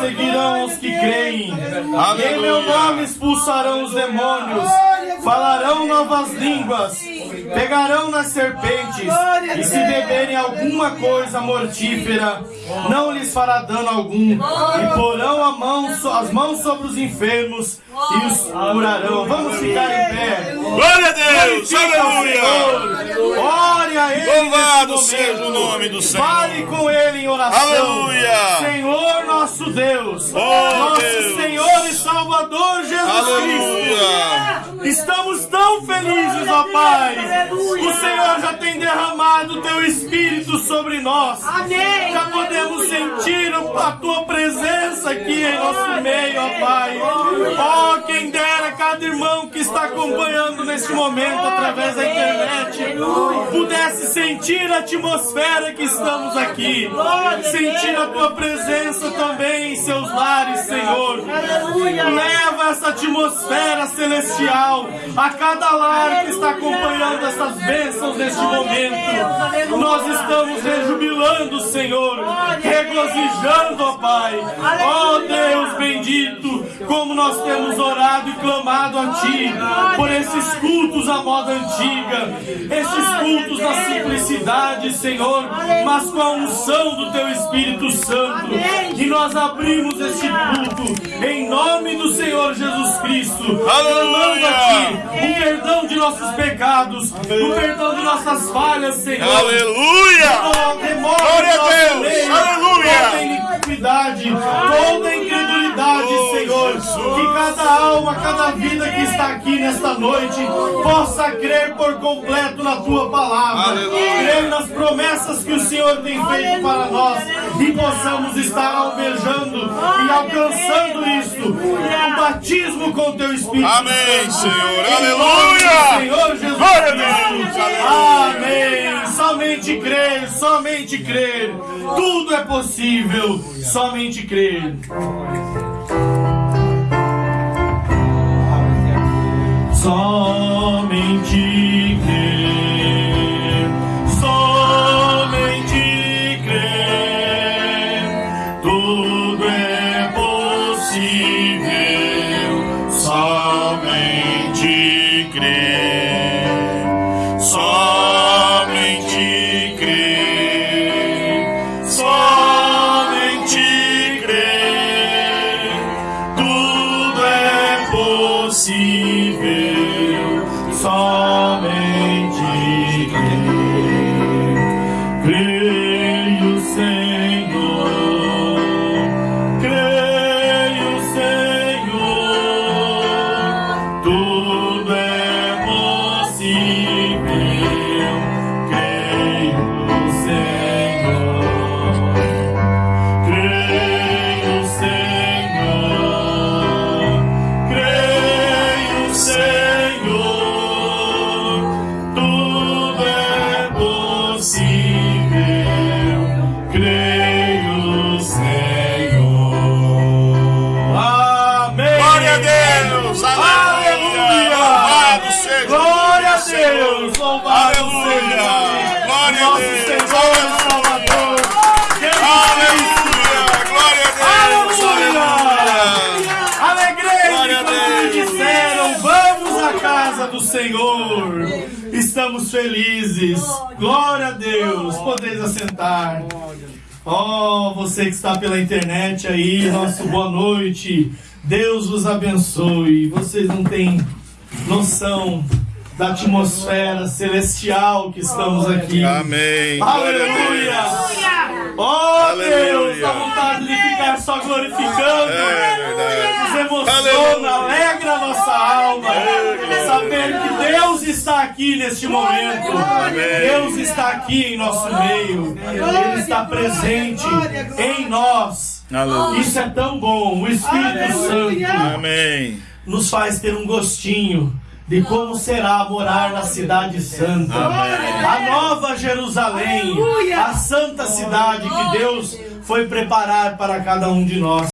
seguirão os que creem. Aleluia. Em meu nome expulsarão os demônios. Falarão novas línguas. Pegarão nas serpentes. E se beberem alguma coisa mortífera, não lhes fará dano algum. E porão a mão as mãos sobre os enfermos e os curarão. Vamos ficar em pé. Glória a Deus! Aleluia! Senhor. Ore a Ele Seja o nome do Senhor. Fale com Ele em oração. Aleluia. Senhor nosso Deus. Oh, nosso Deus. Senhor e Salvador Jesus Cristo. Aleluia! Estamos tão felizes, ó Pai. O Senhor já tem derramado o Teu Espírito sobre nós. Amém. Já podemos sentir a Tua presença aqui em nosso meio, ó Pai. Ó, quem dera cada irmão que está acompanhando neste momento através da internet pudesse sentir a atmosfera que estamos aqui. Sentir a Tua presença também em seus lares, Senhor. Leva essa atmosfera celestial a cada lar que está acompanhando essas bênçãos neste momento. Nós estamos rejubilando, Senhor, regozijando, ó Pai. Ó Deus bendito, como nós temos orado e clamado a Ti por esses cultos à moda antiga, esses cultos da simplicidade, Senhor, mas com a unção do Teu Espírito Santo. E nós abrimos este culto em nome do Senhor Jesus Cristo, clamando a Ti o perdão de nossos pecados, o perdão de nossas falhas, Senhor. Aleluia! Glória a Deus! Aleluia! Toda iniquidade, toda Senhor. Que cada alma, cada vida que está aqui nesta noite possa crer por completo na Tua palavra. Aleluia! Crer nas promessas que o Senhor tem feito para nós e possamos estar alvejando e alcançando isto. O batismo com Teu Espírito Amém. Senhor. Aleluia! Senhor Jesus Glória a Cristo. Deus. Amém. Somente crer, somente crer. Tudo é possível, somente crer. Somente crer, somente crer, tudo é possível, somente crer, somente crer, somente crer, tudo é possível, Glória a. Deus! Louvado Aleluia! Glória a Deus! Senhor e Salvador! Aleluia! Glória a Deus! Aleluia! Alegrei Glória a quando me disseram, vamos à casa do Senhor. Estamos felizes. Glória a Deus. Podeis assentar. Oh, você que está pela internet aí, nosso boa noite. Deus vos abençoe. Vocês não têm noção da atmosfera celestial que estamos aqui. Amém! A. Aleluia! Oh Aleluia. Deus, dá vontade de ficar só glorificando. É. Nos emociona, Aleluia. alegra a nossa alma. Saber que Deus está aqui neste momento. Deus está aqui em nosso meio. Ele está presente em nós. Aleluia! Isso é tão bom. O Espírito Santo Amém! Nos faz ter um gostinho de como será morar na cidade santa. A nova Jerusalém, a santa cidade que Deus foi preparar para cada um de nós.